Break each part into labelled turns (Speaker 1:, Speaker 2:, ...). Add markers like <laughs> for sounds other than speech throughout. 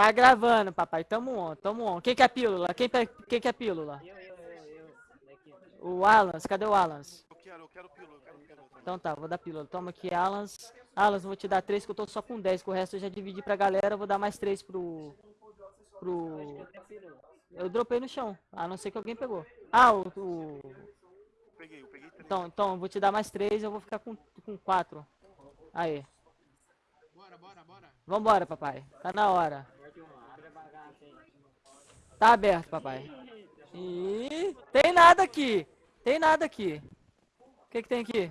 Speaker 1: Tá gravando, papai. Tamo on, tamo on. Quem quer pílula? Quem, quem quer pílula?
Speaker 2: Eu, eu, eu, eu.
Speaker 1: O Alans, cadê o Alans?
Speaker 3: Eu quero, eu quero pílula, eu quero pílula.
Speaker 1: Então tá, vou dar pílula. Toma aqui, Alans. Alans, vou te dar três, que eu tô só com 10, que o resto eu já dividi pra galera. Eu vou dar mais três pro... Pro... Eu dropei no chão, a não ser que alguém pegou. Ah, o... o...
Speaker 3: Peguei, eu peguei três.
Speaker 1: Então, então, vou te dar mais três, eu vou ficar com, com quatro. Aí.
Speaker 4: Bora, bora, bora.
Speaker 1: Vambora, papai. Tá na hora. Tá aberto, papai. Ih, tem nada aqui. Tem nada aqui. O que que tem aqui?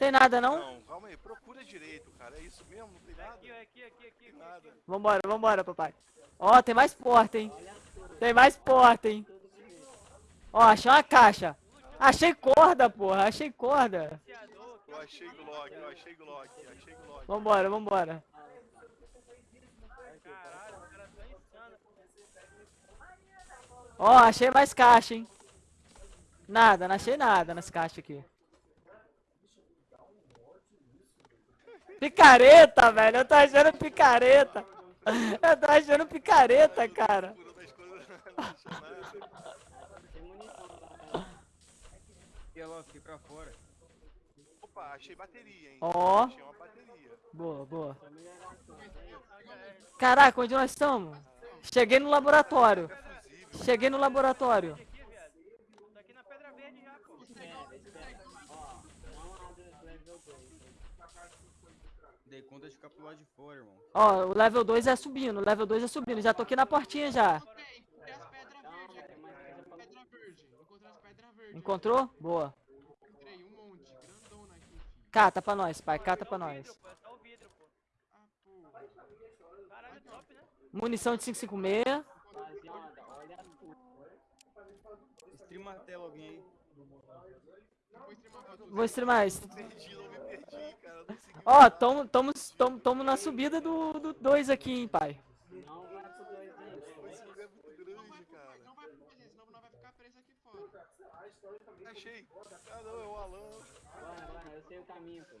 Speaker 1: Tem nada não?
Speaker 3: Não, calma aí, procura direito, cara. É isso mesmo? Não tem nada?
Speaker 2: Aqui, aqui, aqui, aqui.
Speaker 3: Tem nada.
Speaker 1: Vambora, vambora, papai. Ó, tem mais porta, hein? Tem mais porta, hein? Ó, achei uma caixa. Achei corda, porra. Achei corda.
Speaker 3: Eu achei Glock, eu achei Glock, achei Glock.
Speaker 1: Vambora, vambora. Ó, achei mais caixa, hein? Nada, não achei nada nas caixas aqui. Picareta, velho. Eu tô achando picareta. Eu tô achando picareta, cara.
Speaker 3: Opa, achei bateria, hein?
Speaker 1: Ó.
Speaker 3: Achei uma bateria.
Speaker 1: Boa, boa. Caraca, onde nós estamos? Cheguei no laboratório. Cheguei no laboratório.
Speaker 2: Aqui na pedra verde já, pô.
Speaker 5: Dei conta de ficar pro lado de fora, irmão.
Speaker 1: Ó, o level 2 é subindo, o level 2 é subindo. Já tô aqui na portinha já. Encontrou? Boa.
Speaker 4: Encontrei um monte, grandona aqui.
Speaker 1: Cata pra nós, pai, cata pra nós. Munição de 556.
Speaker 5: Streama a tela alguém aí.
Speaker 1: Vou streamar isso.
Speaker 3: Consegui.
Speaker 1: Ó, tamo, tamo, tamo, tamo na subida do 2 aqui, hein, pai.
Speaker 2: Não vai pro 2 aí.
Speaker 3: Esse lugar é muito grande, cara.
Speaker 4: Não vai pro gente, senão nós vai ficar preso aqui fora.
Speaker 3: Achei. Ah, não, é o Alan.
Speaker 2: Bora, bora, eu sei o caminho, pô.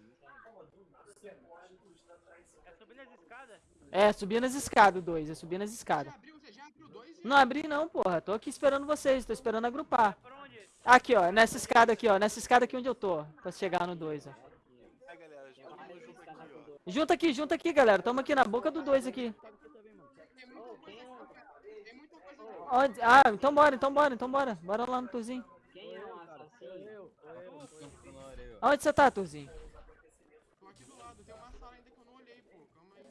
Speaker 2: É subindo as escadas?
Speaker 1: É, subindo as escadas, o 2. É subindo as
Speaker 4: Já
Speaker 1: escadas.
Speaker 4: você abriu dois?
Speaker 1: Não abri não, porra. Tô aqui esperando vocês. Tô esperando agrupar.
Speaker 2: Onde?
Speaker 1: Aqui, ó. Nessa escada aqui, ó. Nessa escada aqui onde eu tô. Pra chegar no 2, ó. Junta aqui, junta aqui, galera. Tamo aqui na boca do 2 aqui.
Speaker 4: Tem muita coisa aqui. Tem muita coisa aqui.
Speaker 1: Onde? Ah, então bora, então bora, então bora. Bora lá no Turzinho.
Speaker 2: Quem é o assassino?
Speaker 5: Funcionário aí, ó.
Speaker 1: Aonde você tá, Turzinho?
Speaker 4: Tô aqui do lado. Tem uma sala ainda que eu não olhei, pô. Calma aí.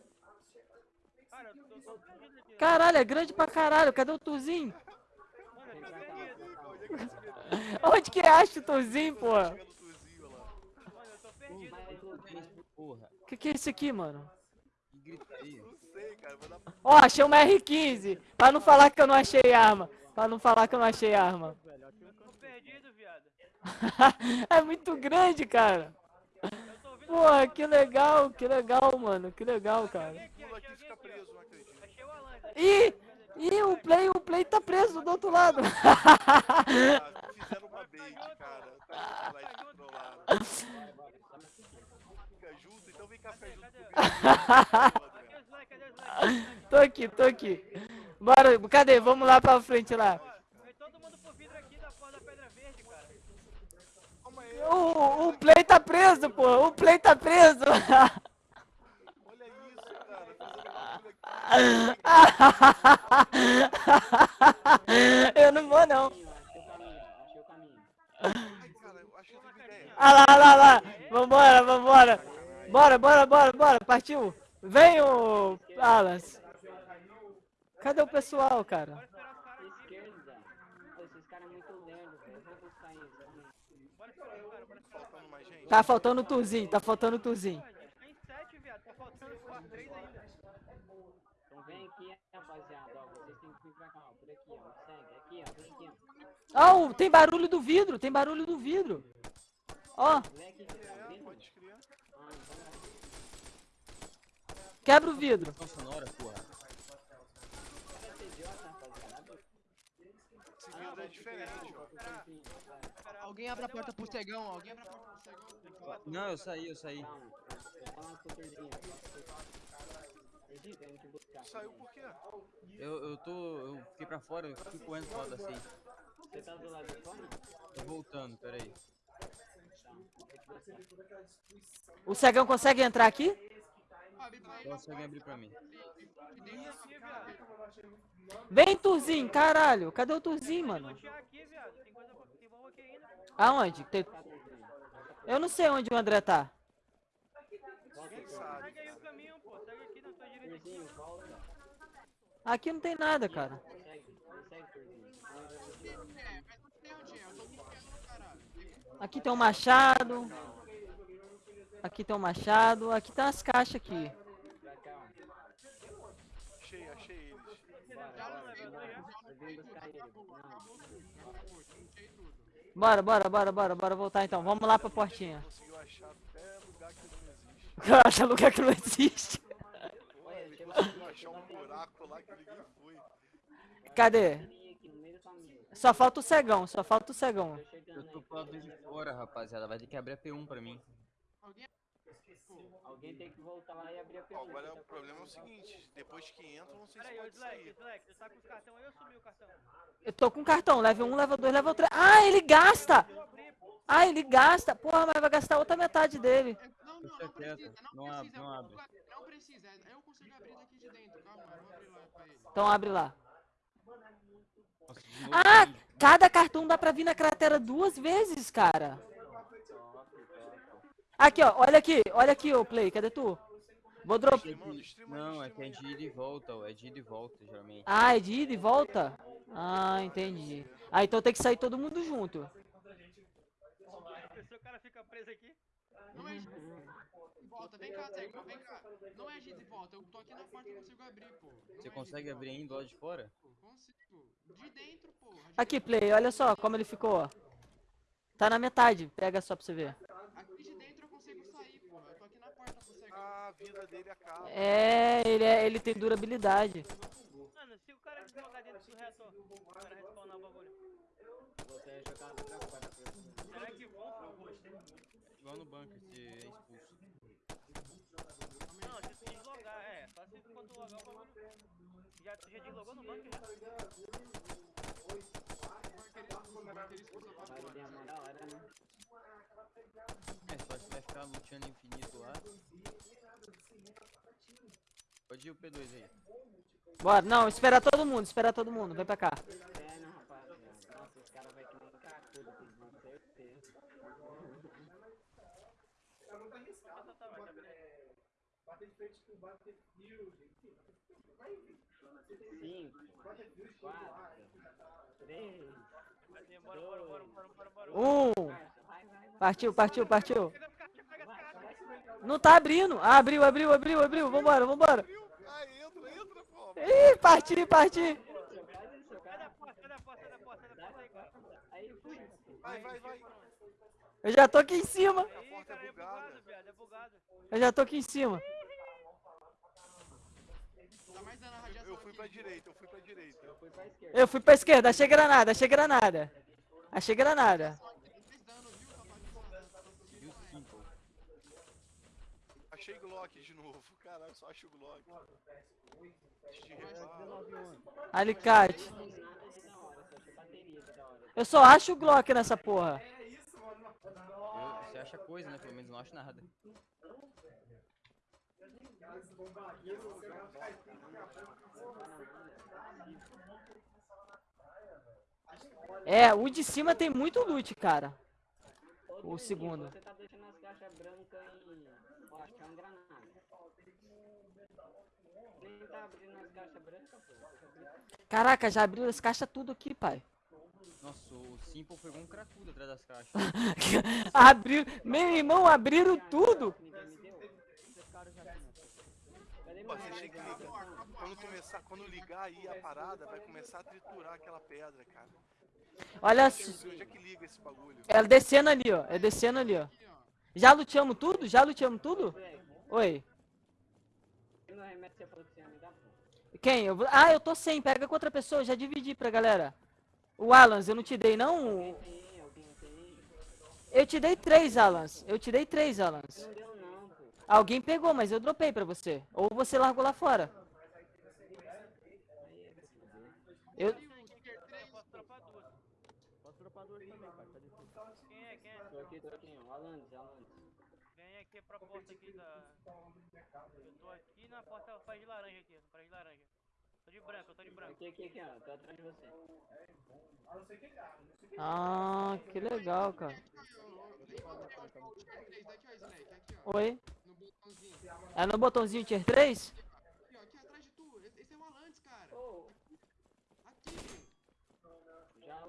Speaker 2: Cara, eu tô tô fudido aqui.
Speaker 1: Caralho, é grande pra caralho. Cadê o
Speaker 2: perdido.
Speaker 3: Onde que
Speaker 1: acha o pô?
Speaker 3: Tuzinho.
Speaker 5: Porra,
Speaker 1: Que que é isso aqui, mano? Ó, achei uma R15. Pra não falar que eu não achei arma. Pra não falar que eu não achei arma. <laughs> É muito grande, cara. Porra, que legal, que legal, mano. Que legal, cara.
Speaker 2: Aqui,
Speaker 3: pula
Speaker 2: achei
Speaker 3: aqui
Speaker 2: alguém
Speaker 3: fica
Speaker 2: aqui, ó.
Speaker 3: preso, não acredito.
Speaker 1: Ih, ih, o play, o play tá preso do outro lado.
Speaker 3: Fizeram uma bait, cara. Tá lá descontrolado. Fica junto, então vem cá ficar junto comigo.
Speaker 1: Tô aqui, tô aqui. Bora, cadê? Vamos lá pra frente lá. O, o play tá preso, pô. O play tá preso. <laughs>
Speaker 3: olha isso, cara. Fazendo bagulho aqui. <laughs>
Speaker 1: Eu não vou, não.
Speaker 3: Uma ideia.
Speaker 1: Ah lá, lá, lá. Vambora, vambora. Bora, bora, bora, bora. Partiu. Vem, o Alas. Cadê o pessoal, cara? Tá faltando o Tuzinho, tá faltando o Tuzinho.
Speaker 2: Pô, a gente tá em sete, viado. Tá faltando quatro, três ainda.
Speaker 6: Então vem aqui, rapaziada, ó, vocês têm que vir pra cá, ó, por aqui, ó, segue, aqui, ó, vem aqui, ó.
Speaker 1: Oh, tem barulho do vidro, tem barulho do vidro. Ó,
Speaker 3: É, pode.
Speaker 6: Ah, então
Speaker 1: quebra o vidro.
Speaker 5: Sonora, porra.
Speaker 3: é diferente, ó.
Speaker 4: Alguém abre a porta pro cegão, alguém abre a porta pro cegão.
Speaker 5: Não, eu saí, eu saí.
Speaker 3: Saiu por quê?
Speaker 5: Eu, eu tô. Eu fiquei pra fora, eu fiquei correndo pro lado da safe.
Speaker 6: Você tá do lado de fora?
Speaker 5: Tô voltando, peraí.
Speaker 1: O cegão consegue entrar aqui?
Speaker 5: Consegue abrir pra mim.
Speaker 1: Vem, Turzinho, caralho. Cadê o Turzinho, mano? Aonde? Tem- Eu não sei onde o André tá.
Speaker 7: Segue aí o caminho, pô. Segue aqui
Speaker 1: não tem nada, cara. Aqui tem um machado. Aqui tem um machado. Aqui tem umas caixas aqui.
Speaker 3: Achei, achei eles.
Speaker 6: Bora, bora. bora.
Speaker 1: Bora, bora, voltar então. Vamos lá pra portinha.
Speaker 3: Conseguiu achar lugar que não existe. <laughs>
Speaker 1: Acha lugar que não existe.
Speaker 3: Pô,
Speaker 6: Olha,
Speaker 3: ele
Speaker 6: deixa eu
Speaker 3: conseguiu
Speaker 6: bater,
Speaker 3: achar um buraco lá que ninguém foi.
Speaker 1: Cadê? Só falta o cegão, só falta o cegão.
Speaker 5: Eu tô de fora, rapaziada. Vai ter que abrir a P1 pra mim.
Speaker 4: Alguém...
Speaker 6: Tem que voltar lá e abrir a
Speaker 3: Ó,
Speaker 6: pergunta.
Speaker 3: agora o problema é o seguinte, depois que entra, não sei se pode
Speaker 7: Slack,
Speaker 3: sair.
Speaker 7: Slack. Você tá com os cartão aí ou sumiu o cartão?
Speaker 1: Eu tô com cartão, level 1, level 2, level 3. Ah, ele gasta! Ah, ele gasta! Porra, mas vai gastar outra metade dele.
Speaker 4: É- não, não,
Speaker 5: Deixa
Speaker 4: não precisa, não,
Speaker 5: abre,
Speaker 4: precisa.
Speaker 5: não
Speaker 4: eu-
Speaker 5: abre.
Speaker 4: Não precisa, eu consigo abrir daqui de dentro, calma, eu vou abrir lá pra ele.
Speaker 1: Então abre lá. Ah, cada cartão dá pra vir na cratera duas vezes, cara. Aqui, ó, olha aqui, olha aqui, ô Play, cadê tu? Vou drop.
Speaker 5: Não, é que é de ida e volta, ó. É de ida e volta, geralmente.
Speaker 1: Ah, é de ida e volta? Ah, entendi. Ah, então tem que sair todo mundo junto.
Speaker 7: Se o cara fica preso aqui.
Speaker 4: Não é giz e volta, vem cá, Zé, vem cá. Não é giz e volta, eu tô aqui na porta e consigo abrir, pô. Não
Speaker 5: Você
Speaker 4: é
Speaker 5: consegue abrir
Speaker 4: volta.
Speaker 5: ainda lá de fora?
Speaker 4: Consigo. De dentro, de
Speaker 1: Aqui. Play, olha só como ele ficou, ó. Tá na metade, pega só pra você ver.
Speaker 4: Aqui de dentro eu consigo sair, porra. Eu tô aqui na porta cegão.
Speaker 3: Ah, a vida dele acaba.
Speaker 1: É, ele, é, ele tem durabilidade.
Speaker 7: Mano, se o cara deslocar dentro do reator, o cara respawnar o bagulho.
Speaker 6: Você é jogado pra fora.
Speaker 7: Será que vão?
Speaker 5: Igual no bunker, você é expulso.
Speaker 7: Não, se tu deslogar, é. Só se quando logar o bagulho. Já, já deslogou no banco já?
Speaker 4: Bunker?
Speaker 5: É, só que vai ficar luteando infinito lá. Pode ir o P2 aí.
Speaker 1: Bora, não, espera todo mundo, espera todo mundo, vem pra cá.
Speaker 6: É, não, rapaziada. Nossa, os caras vai que nem cacudo, com certeza.
Speaker 7: Tá, tá, tá, vai, tá beleza.
Speaker 6: Cinco, quatro, três,
Speaker 7: bora, bora, bora.
Speaker 1: Um,
Speaker 6: vai, vai, vai.
Speaker 1: partiu, partiu, partiu. Não tá abrindo. Ah, abriu, abriu, abriu, abriu. Vambora, vambora.
Speaker 3: Ah, entra, entra, pô.
Speaker 1: Ih, parti, parti.
Speaker 7: Sai da porta, sai da porta, sai da porta, sai da porta aí.
Speaker 6: Aí fui.
Speaker 3: Vai, vai, vai.
Speaker 1: Eu já tô aqui em cima.
Speaker 7: Aí, cara, é bugado, viado, é bugado.
Speaker 1: Eu já tô aqui em cima.
Speaker 4: Tá mais dando a radiação
Speaker 3: Eu fui pra direita, eu fui pra direita.
Speaker 6: Fui pra esquerda.
Speaker 1: Eu fui pra esquerda, achei granada, achei granada. Achei granada.
Speaker 3: Achei Glock de novo. Caralho, só acho o Glock.
Speaker 1: Alicate. Eu só acho o Glock nessa porra.
Speaker 5: Eu- você acha coisa, né? Pelo menos não acho nada.
Speaker 1: É, o de cima tem muito loot, cara.
Speaker 6: Ô,
Speaker 1: O segundo.
Speaker 6: Você tá deixando as caixas brancas em. Ó, acho que é um granada. Nem tá abrindo as caixas brancas, pô.
Speaker 1: Caraca, já abriu as caixas tudo aqui, pai.
Speaker 5: Nossa, o Simple pegou um cracudo atrás das caixas. <laughs>
Speaker 1: Abriu. Meu irmão, abriram tudo.
Speaker 6: Ninguém me deu. Meu
Speaker 3: você tem que ligar. Quando começar, quando ligar aí a parada, vai começar a triturar aquela pedra, cara.
Speaker 1: Olha,
Speaker 3: Eu
Speaker 1: s-
Speaker 3: sei onde é que liga esse bagulho.
Speaker 1: é descendo ali, ó. É descendo ali, ó. Já luteamos tudo? Já luteamos tudo? Oi. Quem? Eu vou- Ah, eu tô sem. Pega com outra pessoa. Já dividi pra galera. O Alans, eu não te dei, não? Eu te dei três, Alans. Eu te dei três, Alans.
Speaker 6: Não deu não, pô.
Speaker 1: Alguém pegou, mas eu dropei pra você. Ou você largou lá fora. Eu-
Speaker 4: ali o Tiger 3.
Speaker 7: Posso dropar duas.
Speaker 8: Posso dropar duas também, cara. Difícil.
Speaker 7: Quem é? Quem. Vem aqui pra porta aqui da. Eu tô aqui na porta faz de laranja aqui, faz de laranja. Tô de branco, eu tô de branco.
Speaker 6: Aqui, aqui, aqui, ó. Tô atrás de você.
Speaker 1: Ah, que legal, cara.
Speaker 4: Aqui, ó. eu Encontrei o Tiger 3. Daqui, ó, Slack. Aqui, ó.
Speaker 1: Oi? É no botãozinho tier 3?
Speaker 4: Aqui, ó. Aqui atrás de tu. Esse é o Alantes, cara.
Speaker 6: Ô,
Speaker 4: Aqui,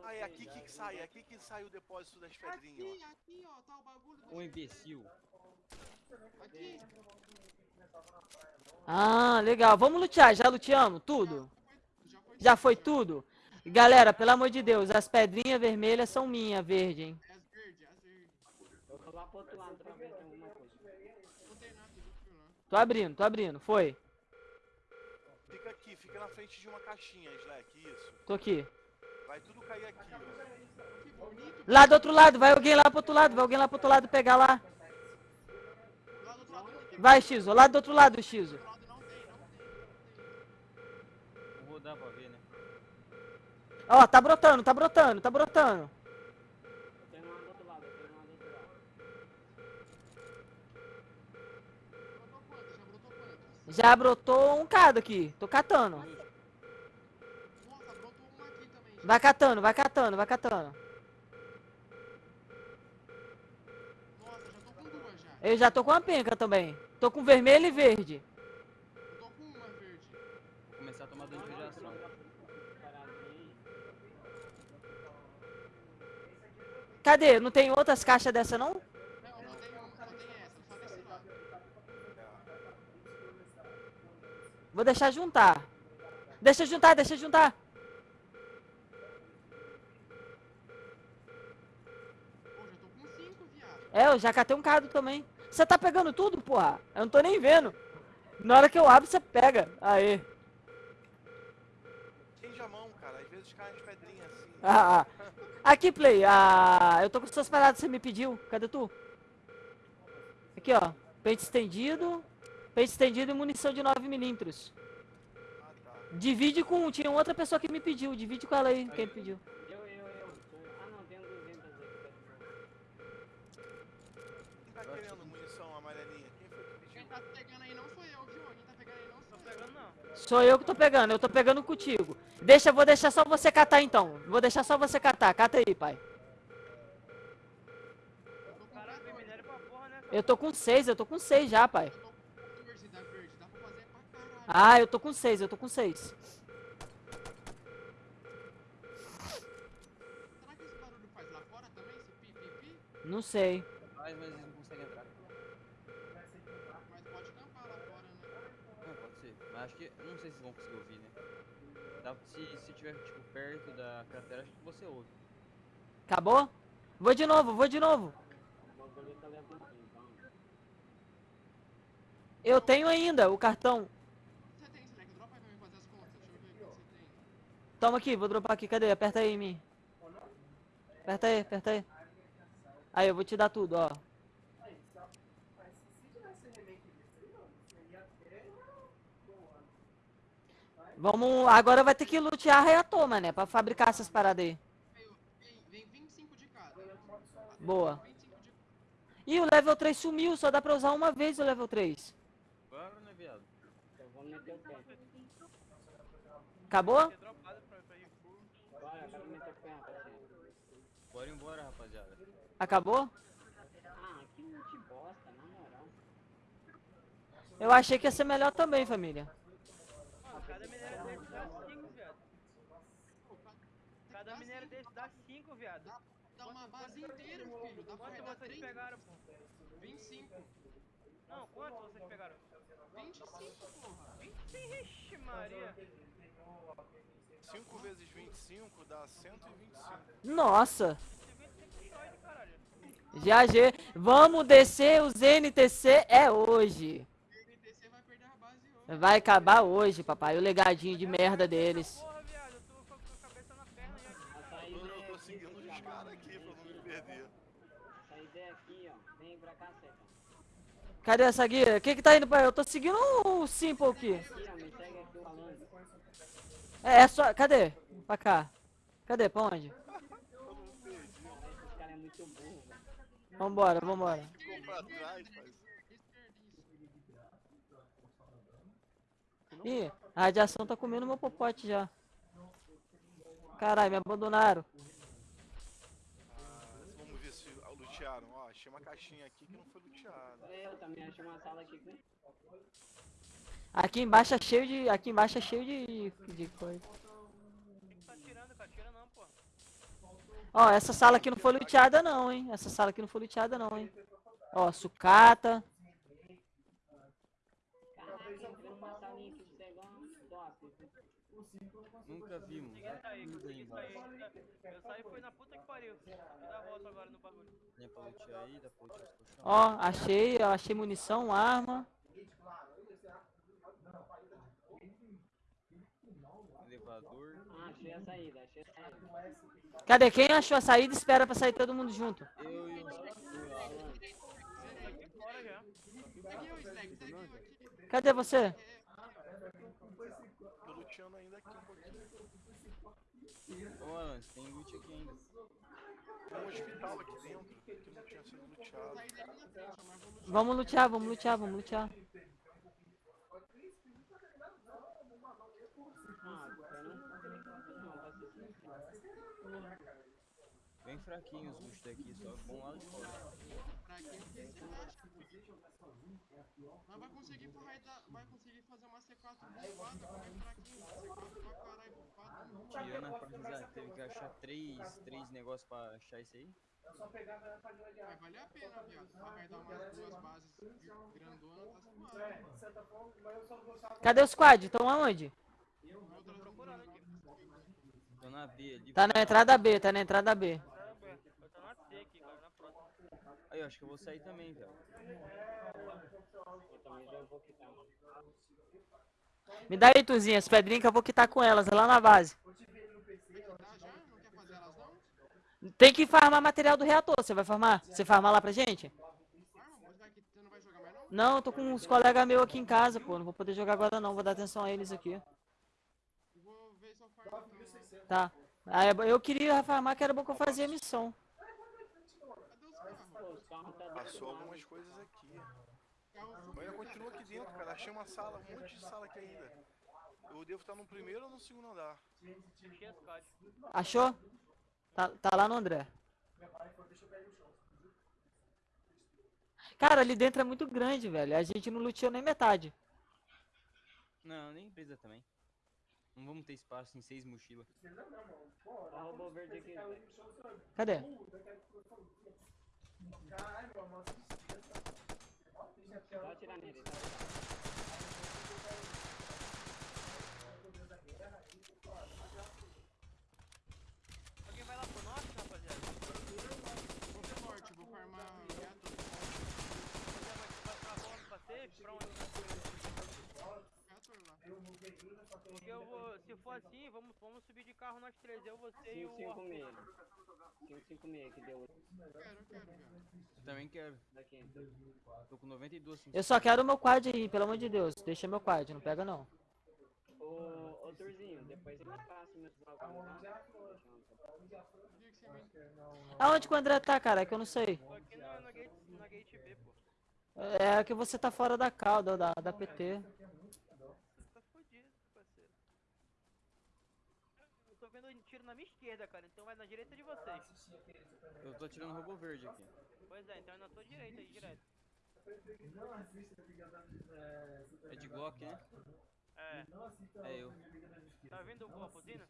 Speaker 3: Ah, é aqui
Speaker 6: já
Speaker 3: que sai, é aqui que sai o depósito das pedrinhas,
Speaker 4: Aqui,
Speaker 3: ó.
Speaker 4: aqui, ó. Tá o bagulho do
Speaker 5: Um imbecil.
Speaker 4: Aqui.
Speaker 1: Ah, legal. Vamos lutear. Já luteamos? Tudo?
Speaker 4: Já foi
Speaker 1: Já foi tudo? Galera, pelo amor de Deus, as pedrinhas vermelhas são minhas, verde, hein?
Speaker 4: É as verdes, é as verdes.
Speaker 6: Eu vou lá pro outro lado pra ver se tem alguma coisa.
Speaker 4: Não tem nada, eu fui lá.
Speaker 1: Tô abrindo, tô abrindo. Foi.
Speaker 3: Fica aqui, fica na frente de uma caixinha, Slack, isso.
Speaker 1: Tô aqui.
Speaker 3: Vai tudo cair aqui, ó.
Speaker 4: Que bonito.
Speaker 1: Lá do outro lado, vai alguém lá pro outro lado, vai alguém lá pro outro lado pegar lá.
Speaker 4: Lá do outro lado não tem.
Speaker 1: Vai, Xizo, lá do outro lado, Xizo.
Speaker 4: Do outro lado não tem, não tem, não tem.
Speaker 5: Vou rodar pra ver, né?
Speaker 1: Ó, tá brotando, tá brotando, tá brotando.
Speaker 6: Tem uma do outro lado, tem uma do outro lado.
Speaker 4: Brotou quantas? Já brotou quantas?
Speaker 1: Já brotou um cado aqui. Tô catando.
Speaker 4: Nossa, brotou uma aqui também. já.
Speaker 1: Vai catando, vai catando, vai catando.
Speaker 4: Nossa, já tô com duas já.
Speaker 1: Eu já tô com uma penca também. Tô com vermelho e verde.
Speaker 4: Eu tô com uma verde.
Speaker 5: Vou começar a tomar dano de.
Speaker 6: Paradinho.
Speaker 1: Cadê? Não tem outras caixas dessa não?
Speaker 4: Não, só tem uma, só tem essa, só desse lado.
Speaker 1: Vou deixar juntar. Deixa juntar, deixa juntar. É, eu já catei um cado também. Você tá pegando tudo, porra? Eu não tô nem vendo. Na hora que eu abro, você pega. Aê.
Speaker 3: Tende a mão, cara. Às vezes cai as pedrinhas assim.
Speaker 1: Ah, ah. Aqui, Play. Ah, eu tô com suas paradas que você me pediu. Cadê tu? Aqui, ó. Peito estendido. Peito estendido e munição de 9mm.
Speaker 3: Ah, tá.
Speaker 1: Divide com... Tinha outra pessoa que me pediu. Divide com ela aí, quem pediu.
Speaker 6: Eu, eu, eu. Ah, não, tem 200 aí que de boa.
Speaker 3: Quem tá querendo munição amarelinha? Quem foi que
Speaker 4: Quem
Speaker 3: pediu?
Speaker 4: tá pegando aí não sou eu? Quem tá pegando aí não sou eu.
Speaker 1: Sou eu que tô pegando. Eu tô pegando contigo. Deixa, vou deixar só você catar então. Vou deixar só você catar. Cata aí, pai.
Speaker 4: Eu tô com
Speaker 7: Caralho, tem
Speaker 4: quatro.
Speaker 7: minério pra porra, né?
Speaker 1: Eu tô com seis. Eu tô com seis já, pai.
Speaker 4: Eu tô com 14 da verde. Dá pra fazer pra caralho.
Speaker 1: Ah, eu tô com seis. Eu tô com seis.
Speaker 4: Será que esse barulho faz lá fora também? Esse pi, pi, pi?
Speaker 1: Não sei.
Speaker 5: Mas, mas eles não conseguem entrar.
Speaker 4: Mas pode tampar lá fora, né?
Speaker 5: Não, pode ser. Mas acho que. Não sei se vão conseguir ouvir, né? Se, se tiver, tipo, perto da cratera, acho que você ouve.
Speaker 1: Acabou? Vou de novo, vou de novo. Eu tenho ainda o cartão.
Speaker 4: Você tem, Slack? Dropa aí pra mim fazer as contas. Deixa eu ver o que você tem.
Speaker 1: Toma aqui, vou dropar aqui. Cadê? Aperta aí em mim. Aperta aí, aperta aí. Aí, eu vou te dar tudo, ó. Vamos. Agora vai ter que lutear a reator, mané, pra fabricar essas paradas aí.
Speaker 4: Vem, vem 25 de cada.
Speaker 1: Boa.
Speaker 4: 25 de
Speaker 1: Ih, o level 3 sumiu, só dá pra usar uma vez o level 3.
Speaker 5: Claro, né, viado?
Speaker 1: Acabou?
Speaker 7: Ter dropado pra, pra ir.
Speaker 6: Bora,
Speaker 5: embora, rapaziada.
Speaker 1: Acabou?
Speaker 6: Ah, que multi bosta, na moral.
Speaker 1: Eu achei que ia ser melhor também, família.
Speaker 7: Mano, cada minério desse dá 5, viado. Cada minério desse dá 5, viado.
Speaker 4: Dá, dá uma base inteira, filho. Dá
Speaker 7: Quanto vocês
Speaker 4: 3,
Speaker 7: pegaram, pô?
Speaker 4: 25.
Speaker 7: Não, quanto vocês pegaram?
Speaker 4: 25, porra.
Speaker 7: 25, ixi, Maria.
Speaker 3: 5 vezes 25 dá 125.
Speaker 1: Nossa!
Speaker 7: 25 só de caralho.
Speaker 1: GAG, vamos descer os NTC é hoje.
Speaker 4: O NTC vai perder a base hoje.
Speaker 1: Vai acabar hoje, papai. O legadinho de merda deles.
Speaker 7: Porra, viado, eu tô com a cabeça na perna já.
Speaker 6: A
Speaker 3: Eu
Speaker 6: saída
Speaker 3: eu
Speaker 6: é
Speaker 3: tô
Speaker 6: aqui,
Speaker 3: seguindo os caras aqui pra não me perder.
Speaker 6: A saída aqui, ó. Vem pra cá, Seta.
Speaker 1: Cadê essa guia? Quem que tá indo pra... Eu tô seguindo o Simple aqui.
Speaker 6: Aqui, ó, me segue aqui falando.
Speaker 1: É, é só... Cadê? Pra cá. Cadê? Pra onde? Vambora, vambora.
Speaker 3: Ficou pra trás, pai.
Speaker 1: Ih, a radiação tá comendo meu popote já. Caralho, me abandonaram.
Speaker 3: Ah, vamos ver se lutearam. Ó, achei uma caixinha aqui que não foi luteada.
Speaker 6: Eu também achei uma sala aqui com
Speaker 1: Aqui embaixo é cheio de. Aqui embaixo é cheio de. de coisa.
Speaker 7: Quem que tá tirando, cara? Tira não, pô.
Speaker 1: Ó, essa sala aqui não foi luteada não, hein? Essa sala aqui não foi luteada não, hein? Ó, sucata.
Speaker 5: Nunca vimos. Embaixo.
Speaker 7: sair. Eu saí e fui na puta que pariu. Vou dar a volta agora no bagulho.
Speaker 1: Ó, achei, ó, achei munição, arma.
Speaker 5: Elevador.
Speaker 6: Ah, achei a saída, achei a saída.
Speaker 1: Cadê? Quem achou a saída, espera pra sair todo mundo junto.
Speaker 5: Eu e.
Speaker 1: Cadê você?
Speaker 3: Tô luteando ainda aqui um pouquinho.
Speaker 5: Ô, Alan, tem loot aqui ainda.
Speaker 3: Tem um hospital aqui dentro que não tinha sido luteado.
Speaker 1: Vamos lutear, vamos lutear, vamos lutear.
Speaker 5: Bem fraquinho os loot daqui, só bom lá de fora.
Speaker 4: Pra. Mas vai conseguir da- Vai conseguir fazer uma C4 bufada, como é fraquinho. C4 pra caralho, bufada.
Speaker 5: Tirando a parte da teve que achar três, três negócios pra achar isso aí.
Speaker 4: Vai valer a pena, viado. Pra raidar umas duas bases grandona, tá suave.
Speaker 1: Cadê o squad? Estão aonde?
Speaker 4: Outras
Speaker 7: procurando aqui.
Speaker 5: Tô na B ali.
Speaker 1: Tá na entrada B, tá na entrada B.
Speaker 7: Tá bem. Eu tô na C aqui, cara, na próxima.
Speaker 5: Aí, eu acho que eu vou sair também, velho.
Speaker 6: Eu também já vou quitar.
Speaker 1: Me dá aí, Tuzinha, as pedrinhas que eu vou quitar com elas lá na base. Tem que farmar material do reator. Você vai farmar? Você farmar lá pra gente?
Speaker 4: Não vai jogar mais não?
Speaker 1: Não, eu tô com uns colegas meus aqui em casa, pô. Não vou poder jogar agora não. Vou dar atenção a eles aqui.
Speaker 4: Eu Vou ver se eu farmo então.
Speaker 1: Tá. Ah, eu- eu queria farmar, que era bom que eu fazia missão.
Speaker 4: Cadê os carros?
Speaker 6: Pô, os carros tá do
Speaker 3: Passou
Speaker 6: outro lado.
Speaker 3: algumas coisas aqui. Mas ainda continua aqui dentro, cara. Achei uma sala, um monte de sala aqui ainda. Eu devo estar no primeiro ou no segundo andar.
Speaker 1: Achou? Tá, tá lá no André. Cara, ali dentro é muito grande, velho. A gente não luteou nem metade.
Speaker 5: Não, nem precisa também. Não vamos ter espaço em seis mochilas.
Speaker 6: Ó, velho.
Speaker 1: Cadê?
Speaker 6: Só atirar nele, tá?
Speaker 7: Alguém vai lá pro norte, rapaziada?
Speaker 4: Vou pro norte, vou farmar reator.
Speaker 7: Rapaziada, vai, vai pra safe? Pra onde? Porque eu vou, se for assim, vamos, vamos subir de carro nós três. Eu, você e o
Speaker 6: 556.
Speaker 7: Arthur.
Speaker 6: 556 que deu
Speaker 4: Quero.
Speaker 5: Eu também quero.
Speaker 6: daqui.
Speaker 5: Tô com 92. sim.
Speaker 1: Eu só quero o meu quad aí, pelo amor de Deus. Deixa meu quad, não pega não.
Speaker 6: Ô, ô Turzinho, depois ele passa meus bagulhos, tá?
Speaker 1: Aonde que o André tá, cara? É que eu não sei.
Speaker 7: Aqui na, na, gate, na gate B, pô.
Speaker 1: É que você tá fora da cauda, da, da PT.
Speaker 7: Tá fodido, parceiro. Eu tô vendo tiro na minha esquerda, cara. Então vai na direita de vocês.
Speaker 5: Eu tô tirando robô verde aqui.
Speaker 7: Pois é, então é na tua direita aí, direto.
Speaker 5: É de Glock, né?
Speaker 7: É.
Speaker 5: É eu.
Speaker 7: Tá vendo o a buzina?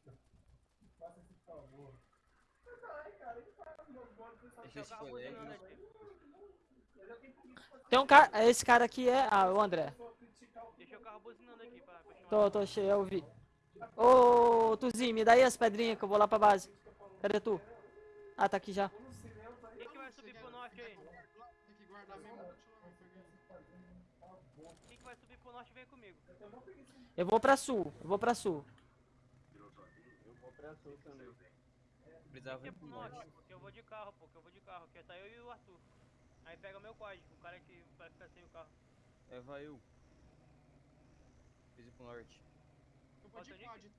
Speaker 5: Deixa esse
Speaker 7: buzinando aqui.
Speaker 1: Tem um cara. Esse cara aqui é. Ah, o André.
Speaker 7: Deixa o carro buzinando aqui pra, pra.
Speaker 1: Tô, tô cheio, eu vi. Ô, Tuzinho, me dá aí as pedrinhas que eu vou lá pra base. Cadê tu? Ah, tá aqui já.
Speaker 7: Quem que vai subir pro
Speaker 4: Tem que guardar mesmo, continua, pegar.
Speaker 7: Quem que vai subir pro norte vem comigo.
Speaker 1: Eu vou pra sul, eu vou pra sul.
Speaker 6: Eu vou pra sul também.
Speaker 5: Precisava ir
Speaker 7: é
Speaker 5: pro
Speaker 7: norte? Porque eu vou de carro, pô, que eu vou de carro. Que tá eu e o Arthur. Aí pega meu código, o cara que vai ficar sem o carro.
Speaker 5: É, vai eu. Preciso ir pro norte.
Speaker 4: Eu vou de quad